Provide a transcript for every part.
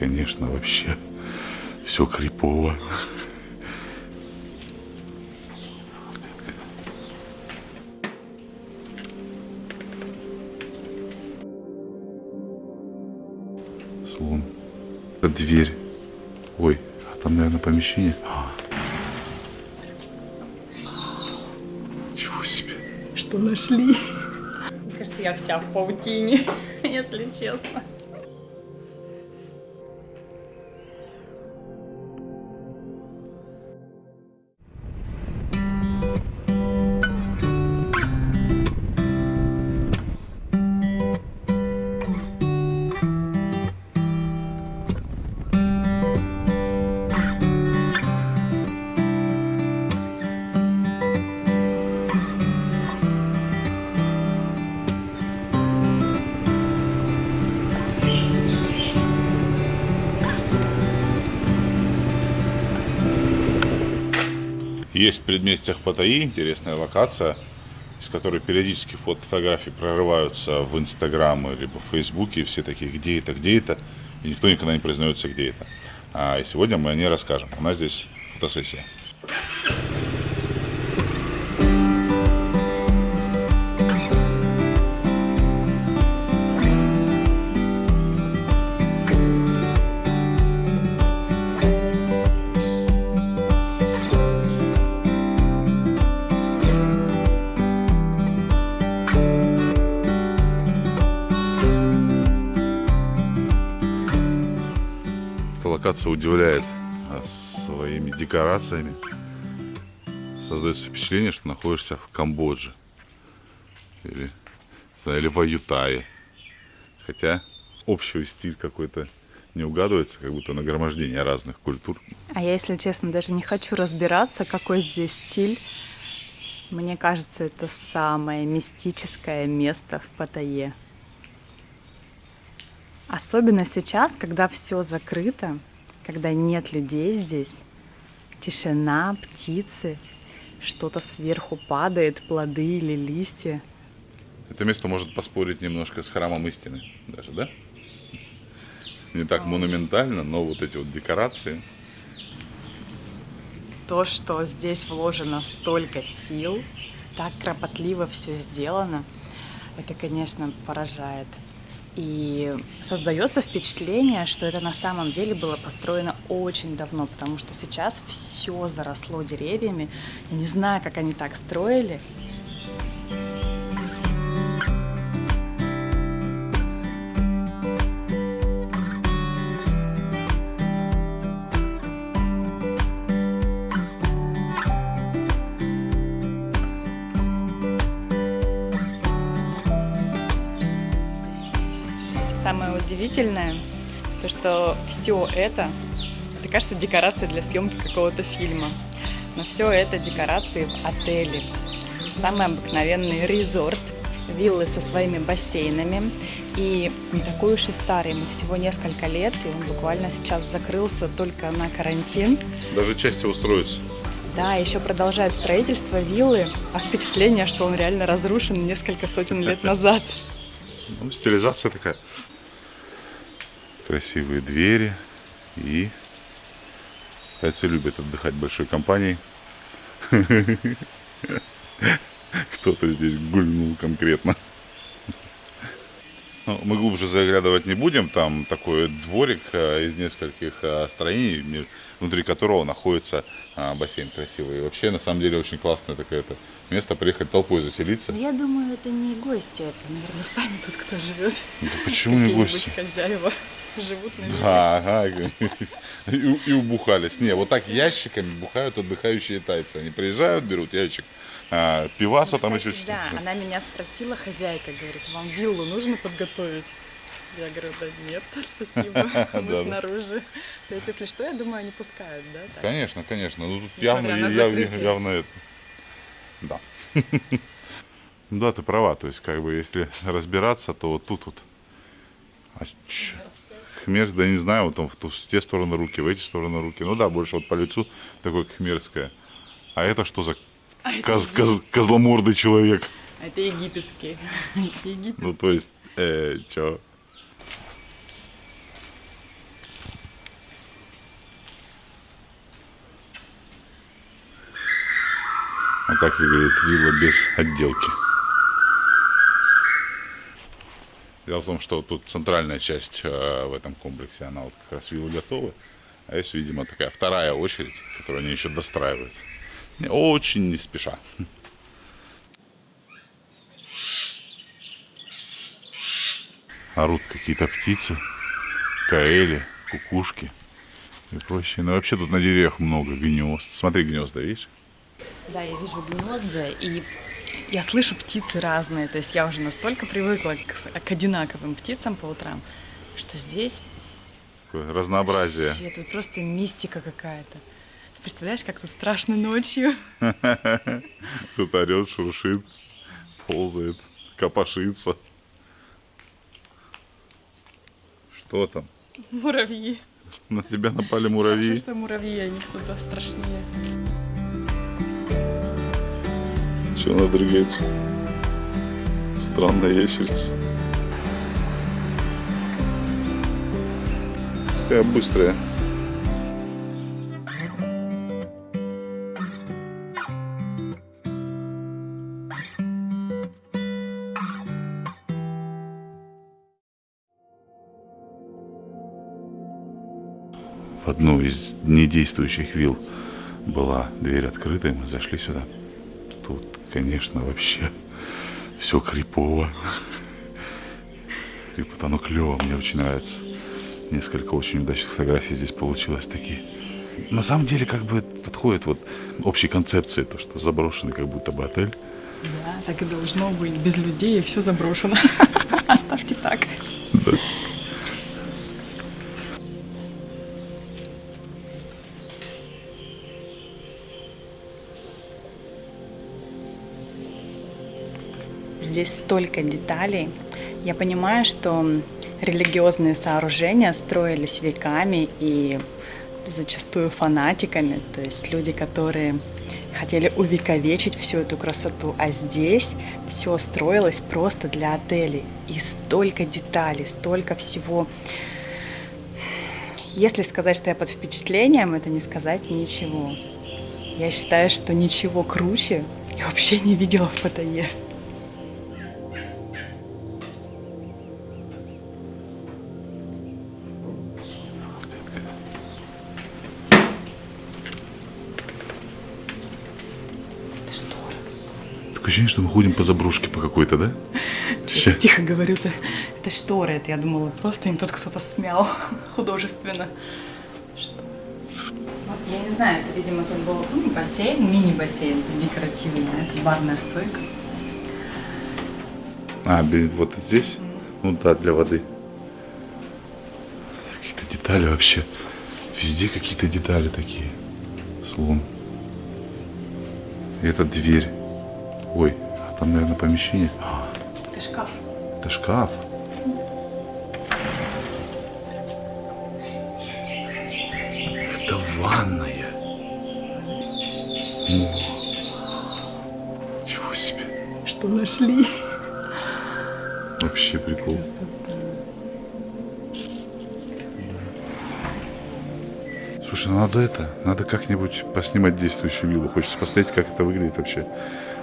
конечно, вообще все крипово. Слон. Это дверь. Ой, а там, наверное, помещение. А. Чего себе. Что нашли? Мне кажется, я вся в паутине, если честно. Есть в предместьях Паттайи интересная локация, из которой периодически фотографии прорываются в Инстаграм либо в Фейсбуке, и все такие, где это, где это, и никто никогда не признается, где это. А, и сегодня мы о ней расскажем. У нас здесь фотосессия. Локация удивляет а, своими декорациями. Создается впечатление, что находишься в Камбодже. Или, или в Аютае. Хотя общий стиль какой-то не угадывается, как будто нагромождение разных культур. А я, если честно, даже не хочу разбираться, какой здесь стиль. Мне кажется, это самое мистическое место в Паттайе. Особенно сейчас, когда все закрыто, когда нет людей здесь, тишина, птицы, что-то сверху падает, плоды или листья. Это место может поспорить немножко с храмом истины даже, да? Не так монументально, но вот эти вот декорации. То, что здесь вложено столько сил, так кропотливо все сделано, это, конечно, поражает. И создается впечатление, что это на самом деле было построено очень давно, потому что сейчас все заросло деревьями. Я не знаю, как они так строили, удивительное, то что все это, это кажется декорация для съемки какого-то фильма. Но все это декорации в отеле. Самый обыкновенный резорт, виллы со своими бассейнами. И не такой уж и старый, ему всего несколько лет, и он буквально сейчас закрылся только на карантин. Даже части устроится. Да, еще продолжает строительство виллы, а впечатление, что он реально разрушен несколько сотен лет назад. Ну, стилизация такая красивые двери и китайцы любят отдыхать большой компанией. Кто-то здесь гульнул конкретно. Ну, мы глубже заглядывать не будем. Там такой дворик а, из нескольких а, строений, внутри которого находится а, бассейн красивый. И вообще, на самом деле, очень классное такое -то место приехать толпой заселиться. Я думаю, это не гости, это, наверное, сами тут кто живет. Да почему не гости? хозяева живут на Да, ага. И, и убухались. Не, вот так ящиками бухают отдыхающие тайцы. Они приезжают, берут ящик а, пиваса, ну, там еще что-то. Да, она меня спросила, хозяйка, говорит, вам виллу нужно подготовить? Я говорю, да нет, спасибо, мы снаружи. То есть, если что, я думаю, они пускают, да? Конечно, конечно. Ну, тут явно, явно это. Да. Да, ты права. То есть, как бы, если разбираться, то вот тут вот. А, хмер, да не знаю, вот он в, ту, в те стороны руки, в эти стороны руки. Ну да, больше вот по лицу такое хмерское. А это что за а коз, это... Коз, козломордый человек? А это египетский. Ну то есть, э, чё? А так выглядит вилла без отделки. Дело в том, что тут центральная часть э, в этом комплексе, она вот как раз виллы готовы. А есть, видимо, такая вторая очередь, которую они еще достраивают. Очень не спеша. Орут какие-то птицы, каэли, кукушки и прочее. Ну вообще тут на деревьях много гнезд. Смотри, гнезда, видишь? Да, я вижу гнезда, и я слышу птицы разные. То есть я уже настолько привыкла к, к одинаковым птицам по утрам, что здесь разнообразие. вообще тут просто мистика какая-то. Представляешь, как тут страшно ночью? Тут орет, шуршит, ползает, копошится. Что там? Муравьи. На тебя напали Хорошо, муравьи. что муравьи, они что-то страшнее. Что она дрыгается? Странная ящерица. Какая быстрая. В одну из недействующих вилл была дверь открыта, и мы зашли сюда. Тут, конечно, вообще все крипово. Крипот, оно клево, мне очень нравится. Несколько очень удачных фотографий здесь получилось такие. На самом деле, как бы подходит вот общей концепции, то, что заброшенный как будто бы отель. Да, так и должно быть. Без людей все заброшено. Оставьте так. Здесь столько деталей. Я понимаю, что религиозные сооружения строились веками и зачастую фанатиками, то есть люди, которые хотели увековечить всю эту красоту, а здесь все строилось просто для отелей. И столько деталей, столько всего. Если сказать, что я под впечатлением, это не сказать ничего. Я считаю, что ничего круче я вообще не видела в Паттайе. Такое ощущение, что мы ходим по заброшке по какой-то, да? Ща. Тихо говорю, это, это шторы. Это я думала, просто им тут кто-то смял художественно. Что? Вот, я не знаю, это, видимо, тут был ну, бассейн, мини-бассейн декоративный. Это барная стойка. А, вот здесь? Ну да, для воды. Какие-то детали вообще. Везде какие-то детали такие. Слон. И это дверь. Ой, а там, наверное, помещение. Это шкаф. Это шкаф. Это ванная. О, Чего себе. Что нашли? Вообще прикол. Слушай, ну надо это, надо как-нибудь поснимать действующую виллу. Хочется посмотреть, как это выглядит вообще.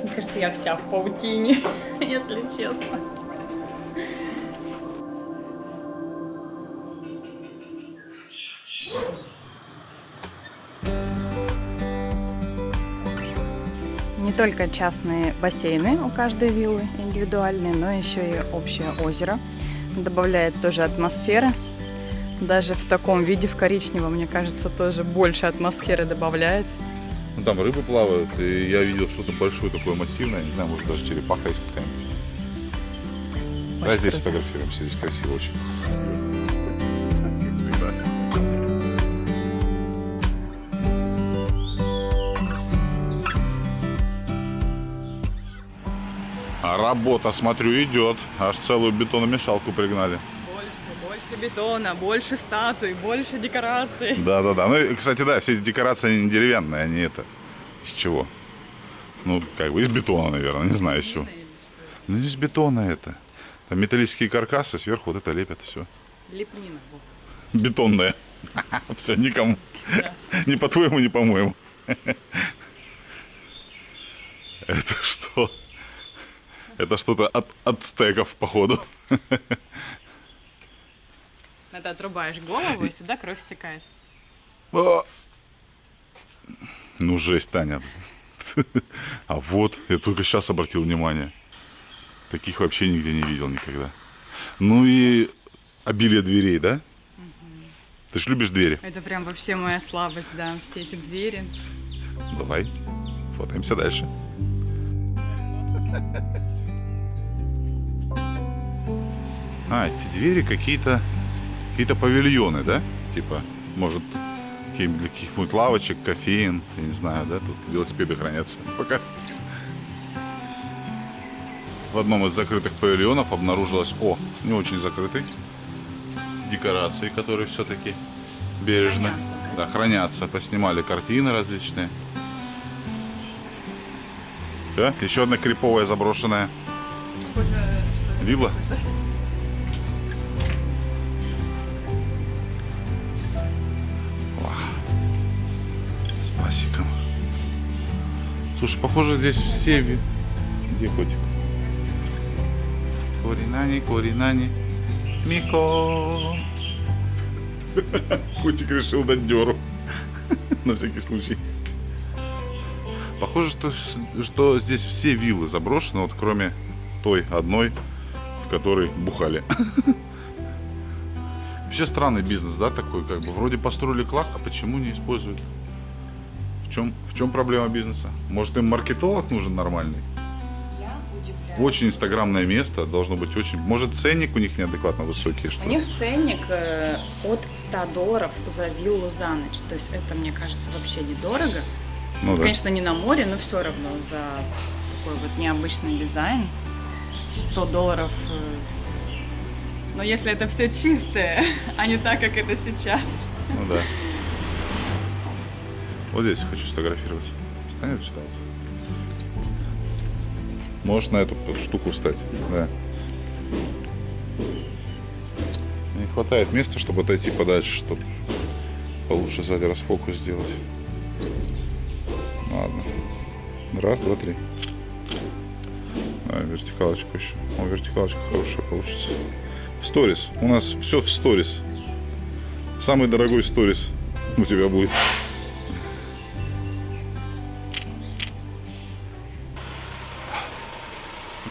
Мне кажется, я вся в паутине, если честно. Не только частные бассейны у каждой виллы индивидуальные, но еще и общее озеро. Добавляет тоже атмосферы. Даже в таком виде, в коричневом, мне кажется, тоже больше атмосферы добавляет. Ну там рыбы плавают, и я видел что-то большое такое массивное, не знаю, может даже черепаха есть какая-нибудь. Очень здесь фотографируемся, здесь красиво очень. А работа, смотрю, идет. Аж целую бетономешалку пригнали. Больше, бетона, больше статуй, больше декораций. Да, да, да. Ну, и, кстати, да, все эти декорации они не деревянные, они это. Из чего? Ну, как бы из бетона, наверное, не знаю из чего. Ну, из бетона это. Там металлические каркасы, сверху вот это лепят, все. Лепнина. во. Бетонное. Все, никому. Ни по-твоему, ни по-моему. Это что? Это что-то от ацтеков, походу. Это отрубаешь голову, и сюда кровь стекает. Ну, жесть, Таня. А вот, я только сейчас обратил внимание. Таких вообще нигде не видел никогда. Ну и обилие дверей, да? Ты же любишь двери. Это прям вообще моя слабость, да, все эти двери. Давай, фотаемся дальше. А, эти двери какие-то какие-то павильоны, да? Типа, может, каких-нибудь лавочек, кофеин, я не знаю, да? Тут велосипеды хранятся пока. В одном из закрытых павильонов обнаружилась, о, не очень закрытый, декорации, которые все-таки бережно Хранятся, да, хранятся. Поснимали картины различные. Да? Еще одна криповая заброшенная Похоже, вилла. Слушай, похоже здесь все... Где котик? Коринани, Коринани, Мико. Котик решил дать дёру. На всякий случай. Похоже, что, что здесь все виллы заброшены, вот кроме той одной, в которой бухали. Вообще странный бизнес, да, такой, как бы. Вроде построили класс, а почему не используют? В чем, в чем проблема бизнеса? Может, им маркетолог нужен нормальный? Очень инстаграмное место, должно быть очень... Может, ценник у них неадекватно высокий, что У них ценник э, от 100 долларов за виллу за ночь. То есть это, мне кажется, вообще недорого. Ну да. Конечно, не на море, но все равно за такой вот необычный дизайн. 100 долларов. э, Но если это все чистое, а не так, как это сейчас. Ну да. Вот здесь хочу сфотографировать. Встань вот сюда. Можешь на эту штуку встать. Да. Не хватает места, чтобы отойти подальше, чтобы получше сзади расфокус сделать. Ладно. Раз, два, три. А, вертикалочку еще. О, вертикалочка хорошая получится. Сторис. У нас все в сторис. Самый дорогой сторис у тебя будет.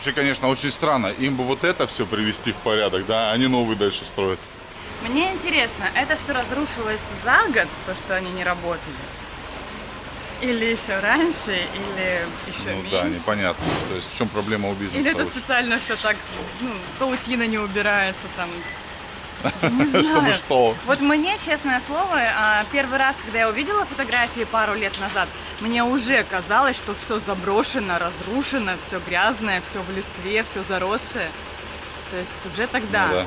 Вообще, конечно, очень странно. Им бы вот это все привести в порядок, да, они новый дальше строят. Мне интересно, это все разрушилось за год, то, что они не работали? Или еще раньше, или еще ну меньше? да, непонятно. То есть в чем проблема у бизнеса? Или это очень? специально все так, ну, паутина не убирается там. Чтобы что? Вот мне, честное слово, а, первый раз, когда я увидела фотографии пару лет назад, мне уже казалось, что все заброшено, разрушено, все грязное, все в листве, все заросшее. То есть уже тогда. Ну да.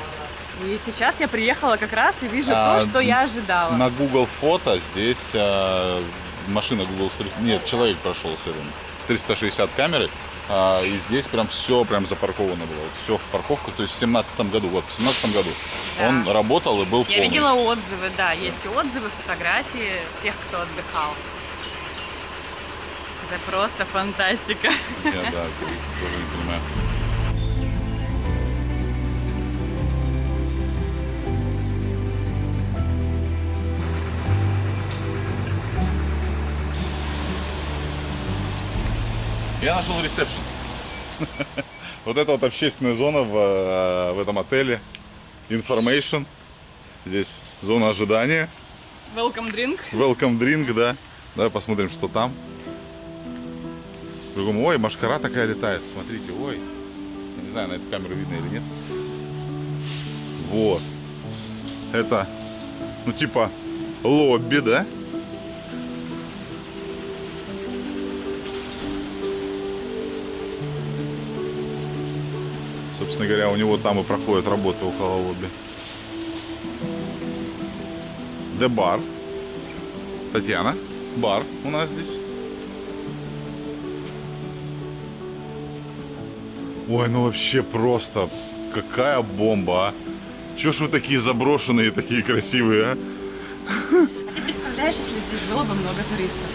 И сейчас я приехала как раз и вижу А, то, что я ожидала. На Google фото здесь а, машина Google Street... Нет, человек прошел с этим, с 360 камерой. А, и здесь прям все прям запарковано было. Все в парковках. То есть в семнадцатом году. Вот в семнадцатом году Да. он работал и был Я полный. видела отзывы, да, есть отзывы, фотографии тех, кто отдыхал. Это просто фантастика. Я, да, тоже не понимаю. Я нашел ресепшн. Вот это вот общественная зона в, э, в этом отеле. Information. Здесь зона ожидания. Welcome drink. Welcome drink, да. Давай посмотрим, что там. Другому, ой, машкара такая летает, смотрите, ой. Я не знаю, на эту камеру видно или нет. Вот. Это, ну типа, лобби, да? Собственно говоря, у него там и проходят работы около лобби. The Bar. Татьяна, бар у нас здесь. Ой, ну вообще просто какая бомба, а? Чё ж вы такие заброшенные, такие красивые, а? А ты представляешь, если здесь было бы много туристов?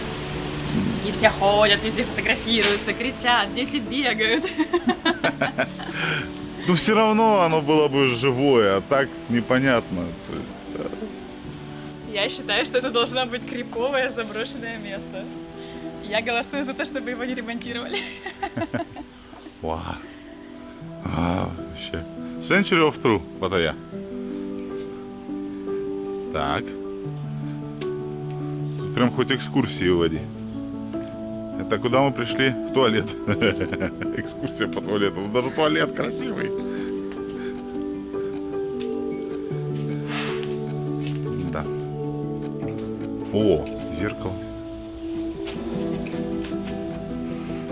И все ходят, везде фотографируются, кричат, дети бегают. Ну, все равно оно было бы живое, а так непонятно. То есть, а, Я считаю, что это должно быть криповое заброшенное место. Я голосую за то, чтобы его не ремонтировали. Вау. А, вообще. Century of True, Паттайя. Так. Прям хоть экскурсии води. Это куда мы пришли? В туалет. Экскурсия по туалету. Ну, Даже туалет красивый. Да. О, зеркало.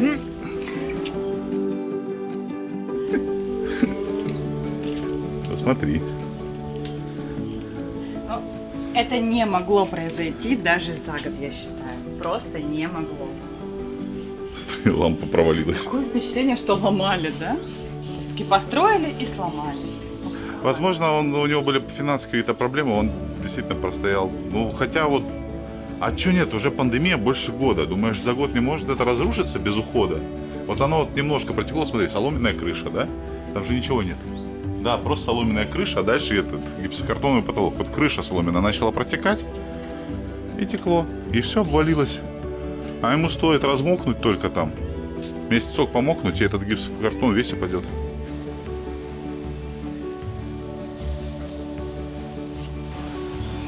Посмотри. Ну, Это не могло произойти даже за год, я считаю. Просто не могло. Лампа провалилась. Такое впечатление, что ломали, да? Все-таки построили и сломали. Возможно, он, у него были финансовые какие-то проблемы, он действительно простоял. Ну, хотя вот, а чё нет, уже пандемия больше года. Думаешь, за год не может это разрушиться без ухода? Вот оно вот немножко протекло, смотри, соломенная крыша, да? Там же ничего нет. Да, просто соломенная крыша, а дальше этот гипсокартоновый потолок. Вот крыша соломенная начала протекать, и текло, и все обвалилось. А ему стоит размокнуть только там. Месяцок помокнуть, и этот гипсокартон весь упадет.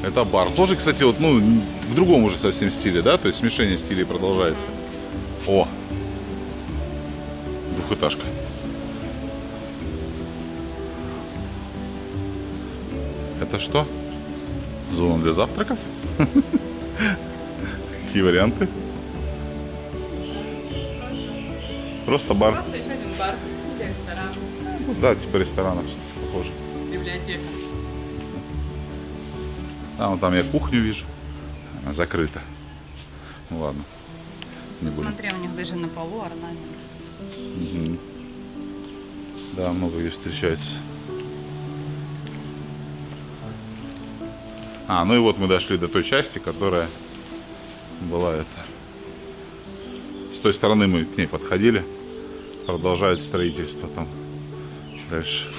Это бар. Тоже, кстати, вот, ну, в другом уже совсем стиле, да? То есть смешение стилей продолжается. О! Двухэтажка. Это что? Зона для завтраков? Какие варианты? Просто бар. Просто еще один бар, ресторан, Ну Да, типа ресторанов похоже. библиотека. А, вот там я кухню вижу. Она закрыта. Ну ладно. Не будем. Смотри, у них даже на полу орнамент. Мгм. Да, много где встречается. А, ну и вот мы дошли до той части, которая была это. С той стороны мы к ней подходили. Продолжают строительство там. Дальше.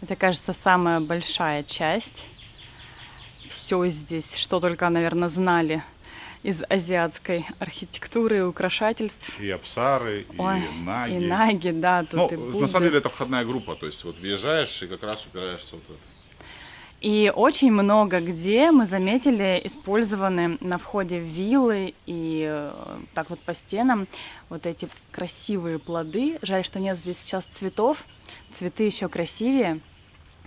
Это, кажется, самая большая часть. Все здесь, что только, наверное, знали из азиатской архитектуры и украшательств. И абсары, и Ой, наги. И наги, да, тут Ну, и на самом деле это входная группа, то есть вот въезжаешь и как раз упираешься вот в это. И очень много где мы заметили использованы на входе в виллы и э, так вот по стенам вот эти красивые плоды. Жаль, что нет здесь сейчас цветов. Цветы еще красивее.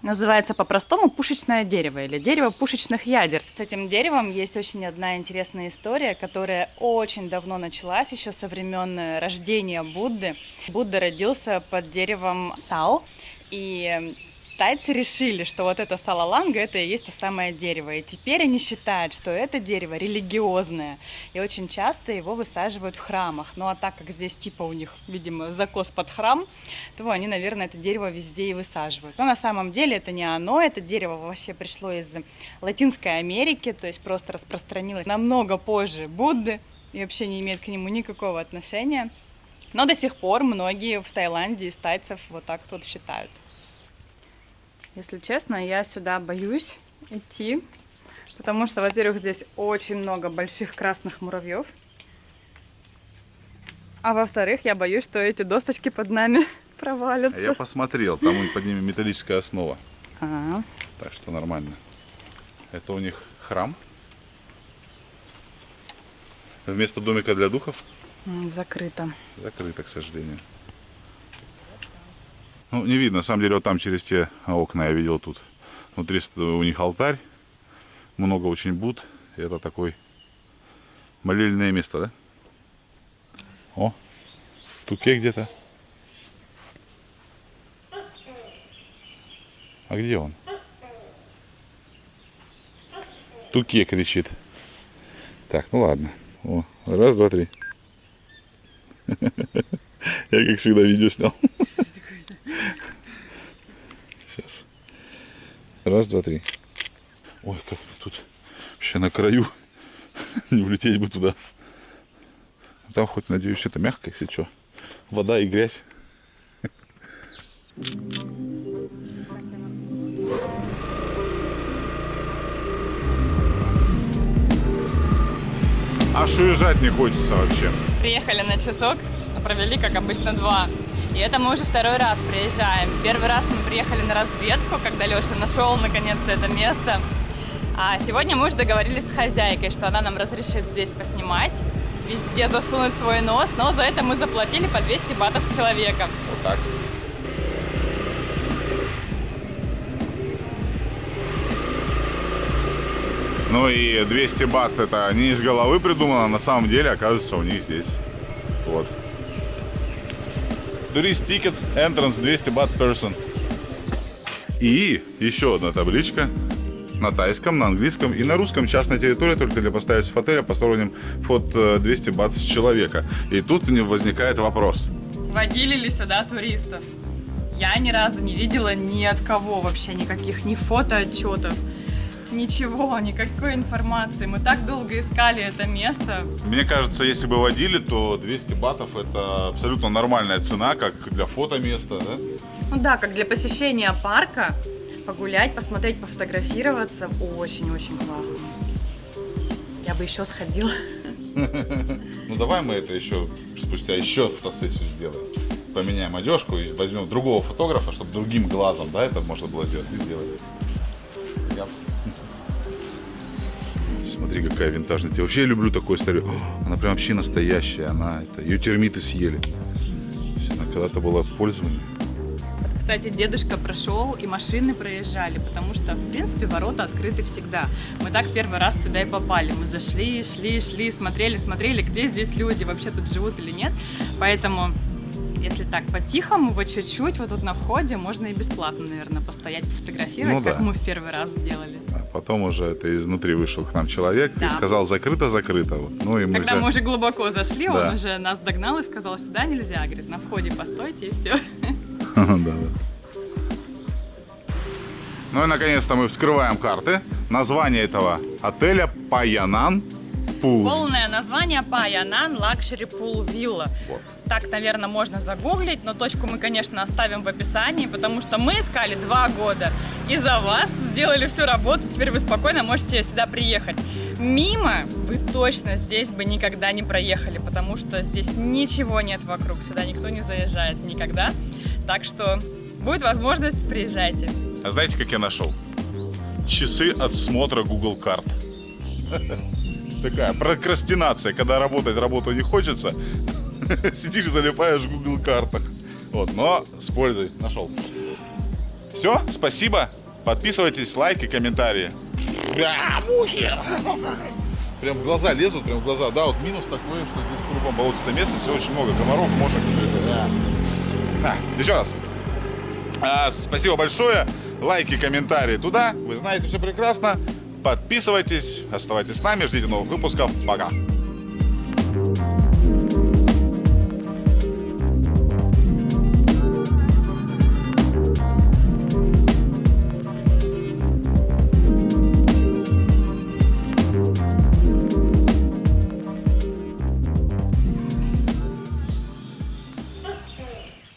Называется по-простому пушечное дерево или дерево пушечных ядер. С этим деревом есть очень одна интересная история, которая очень давно началась, еще со времен э, рождения Будды. Будда родился под деревом сал, и тайцы решили, что вот это салаланга, это и есть то самое дерево. И теперь они считают, что это дерево религиозное. И очень часто его высаживают в храмах. Ну а так как здесь типа у них, видимо, закос под храм, то они, наверное, это дерево везде и высаживают. Но на самом деле это не оно. Это дерево вообще пришло из Латинской Америки, то есть просто распространилось намного позже Будды и вообще не имеет к нему никакого отношения. Но до сих пор многие в Таиланде из тайцев вот так вот считают. Если честно, я сюда боюсь идти, потому что, во-первых, здесь очень много больших красных муравьев, а во-вторых, я боюсь, что эти досточки под нами А провалятся. я посмотрел, там под ними металлическая основа, А, так что нормально. Это у них храм. Вместо домика для духов закрыто. закрыто, к сожалению. Ну, не видно, на самом деле, вот там через те окна я видел тут. Внутри у них алтарь, много очень буд. Это такой молельное место, да? О, туке где-то. А где он? Туке кричит. Так, ну ладно. О, раз, два, три. Я, как всегда, видео снял. Сейчас. Раз, два, три. Ой, как мне тут вообще на краю. Не улететь бы туда. Там хоть, надеюсь, это мягко, если что. Вода и грязь. Аж уезжать не хочется вообще. Приехали на часок, но провели, как обычно, два. И это мы уже второй раз приезжаем. Первый раз мы приехали на разведку, когда Леша нашел наконец-то это место. А сегодня мы уже договорились с хозяйкой, что она нам разрешит здесь поснимать, везде засунуть свой нос, но за это мы заплатили по 200 батов с человека. Вот так. Ну и 200 бат это не из головы придумано, на самом деле оказывается у них здесь. Вот. Турист тикет, entrance 200 бат person. И еще одна табличка на тайском, на английском и на русском. Частная территория только для постояльцев отеля посторонним вход э, 200 бат с человека. И тут не возникает вопрос. Водили ли сюда туристов? Я ни разу не видела ни от кого вообще никаких ни фотоотчетов, ничего, никакой информации. Мы так долго искали это место. Мне кажется, если бы водили, то 200 батов это абсолютно нормальная цена, как для фотоместа, да? Ну да, как для посещения парка, погулять, посмотреть, пофотографироваться. Очень-очень классно. Я бы еще сходила. Ну давай мы это еще спустя еще фотосессию сделаем. Поменяем одежку и возьмем другого фотографа, чтобы другим глазом, да, это можно было сделать и сделать. Смотри, какая винтажная. Я вообще люблю такую историю. Она прям вообще настоящая. Она это ее термиты съели. Она когда-то была в пользовании. Кстати, дедушка прошел и машины проезжали, потому что, в принципе, ворота открыты всегда. Мы так первый раз сюда и попали. Мы зашли, шли, шли, смотрели, смотрели, где здесь люди вообще тут живут или нет. Поэтому, если так по-тихому, по чуть-чуть, вот тут на входе можно и бесплатно, наверное, постоять, пофотографировать, Ну как да. мы в первый раз сделали. А потом уже это изнутри вышел к нам человек и Да. сказал закрыто-закрыто. Вот. Ну и мы Когда взяли- мы уже глубоко зашли, Да. он уже нас догнал и сказал, сюда нельзя, говорит, на входе постойте и все. Да, да. Ну и наконец-то мы вскрываем карты. Название этого отеля Payanan Pool. Полное название Payanan Luxury Pool Villa. Вот. Так, наверное, можно загуглить, но точку мы, конечно, оставим в описании, потому что мы искали два года. И за вас сделали всю работу, теперь вы спокойно можете сюда приехать. Мимо вы точно здесь бы никогда не проехали, потому что здесь ничего нет вокруг, сюда никто не заезжает никогда. Так что будет возможность, приезжайте. А знаете, как я нашел? Часы отсмотра Google карт. Такая прокрастинация, когда работать работу не хочется, сидишь, залипаешь в Google картах. Вот, но с пользой нашел. Все, спасибо. Подписывайтесь, лайки, комментарии. Бля, мухи! Прям в глаза лезут, прям в глаза. Да, вот минус такой, что здесь кругом болотистое место, все очень много комаров, мошек. Да. Еще раз. А, спасибо большое. Лайки, комментарии туда. Вы знаете все прекрасно. Подписывайтесь, оставайтесь с нами, ждите новых выпусков. Пока.